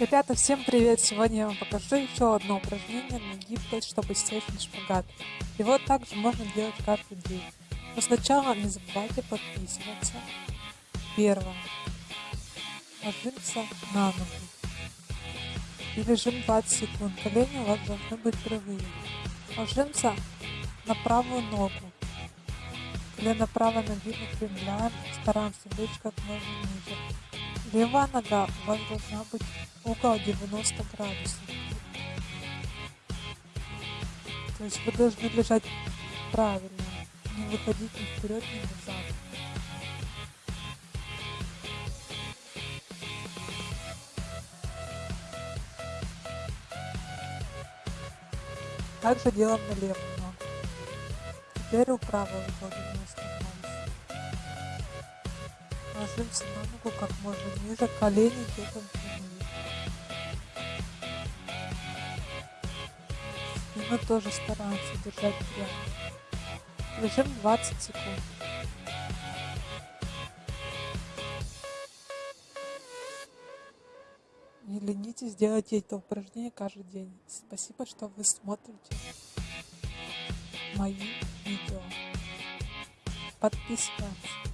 Ребята, всем привет! Сегодня я вам покажу еще одно упражнение на гибкость, чтобы сесть на шпагат. Его также можно делать каждый день. Но сначала не забывайте подписываться. Первое. Ложимся на ногу. И лежим 20 секунд. Колени у вас должны быть прямые. Ложимся на правую ногу. Колено правой ноги выпрямляем. Стараемся лечь как можно ниже. Левая нога у вас должна быть угол 90 градусов. То есть вы должны лежать правильно, не выходить ни вперед, ни назад. Также делаем на левую ногу. Теперь у правой угол 90 градусов. Ложимся на ногу как можно ниже, колени где-то И мы тоже стараемся держать прямо. Лежим 20 секунд. Не ленитесь, делайте это упражнение каждый день. Спасибо, что вы смотрите мои видео. Подписываемся.